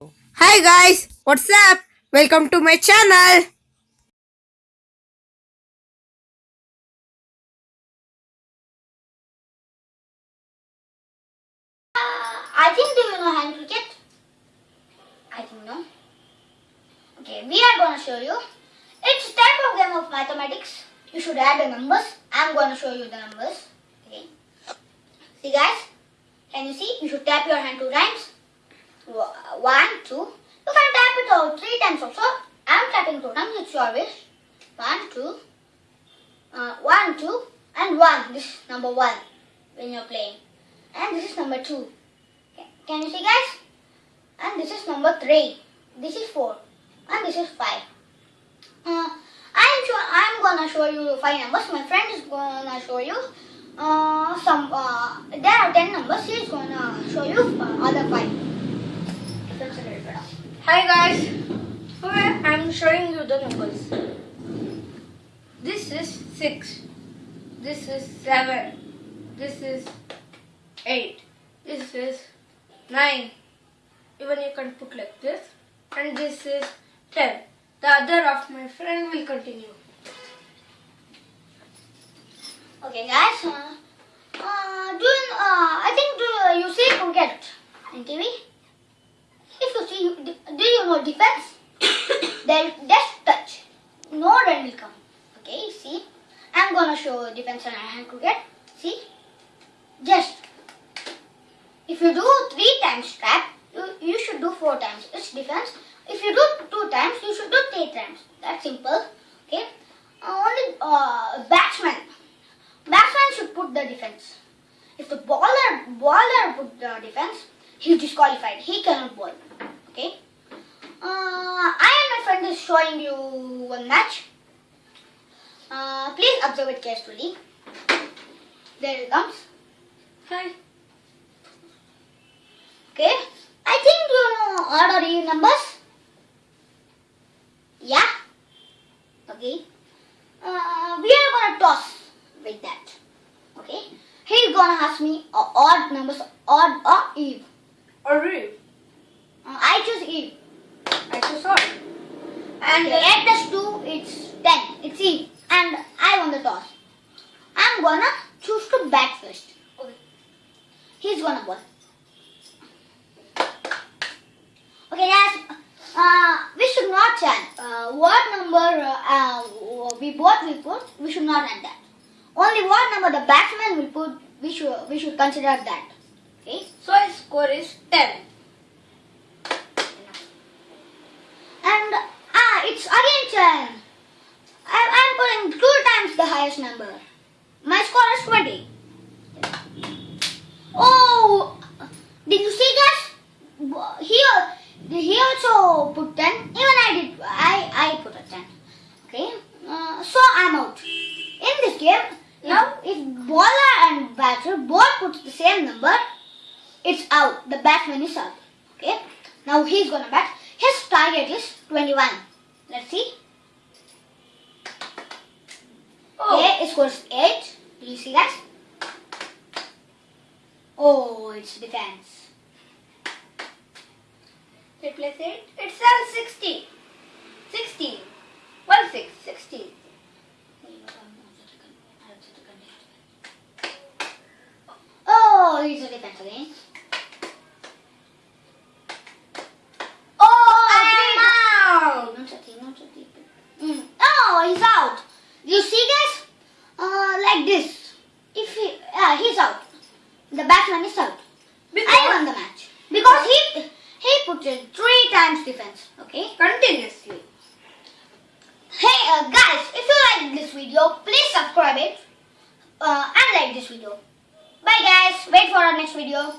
Hi guys, what's up? Welcome to my channel. I think do you know hand cricket? I think no. Okay, we are to show you. It's type of game of mathematics. You should add the numbers. I'm to show you the numbers. Okay. See guys? Can you see? You should tap your hand two times. One, two. You can tap it all three times also. I'm tapping two times. It's your wish. One, two. Uh, one, two, and one. This is number one when you're playing. And this is number two. Can you see guys? And this is number 3. This is 4. And this is 5. Uh, I'm sure I'm gonna show you 5 numbers. My friend is gonna show you uh, some, uh, there are 10 numbers. He's gonna show you uh, other 5. That's a little bit of- Hi guys. I'm showing you the numbers. This is 6. This is 7. This is 8. This is 9. Even you can put like this. And this is 10. The other of my friend will continue. Okay guys, uh, uh, do uh, I think do you see cricket in TV? See, do you know defense? then just touch. No run will come. Okay, see? I'm gonna show defense and hand cricket. See? Just. If you do three times trap, you, you should do four times. It's defense. If you do two times, you should do three times. That's simple. Okay? Uh, only uh, batsman. Batsman should put the defense. If the bowler bowler put the defense, he's disqualified. He cannot bowl. Okay. Uh, I and my friend is showing you one match. Uh, please observe it carefully. There it comes. Hi. Okay. I think you know order E numbers. Yeah. Okay. Uh, we are gonna toss with that. Okay. He's gonna ask me uh, odd numbers, odd or even. Alright. Uh, I choose even. I so sorry. And And eight plus two, it's ten. It's even. And I won the toss. I'm gonna choose to bat first. Okay. He's gonna bowl. Okay, guys. Uh, we should not chant. Uh, what number uh, uh, we both we put, we should not add that. Only what number the batsman will put, we should we should consider that. Okay. so his score is 10. And ah, it's again ten. I, I'm putting two number. My score is twenty. Oh, did you see guys? Here, he also put ten. Even I did. I I put a ten. Okay. Uh, so I'm out. In this game, now if bowler and batter both put the same number, it's out. The batsman is out. Okay. Now he's gonna bat. His target is 21. Let's see. Oh. It scores 8. Do you see that? Oh, it's defense. Replace it. It's 16. 16. 1 6. 16. Oh, it's a defense again. Oh, I'm out. Not so deep, not so deep. Mm. Oh, he's out. You see, guys? Uh, like this. If he, yeah, he's out. The batsman is out. I won the match because he he put in defense. Okay. Continuously. Hey uh, guys, if you like this video, please subscribe it uh, and like this video. Bye guys. Wait for our next video.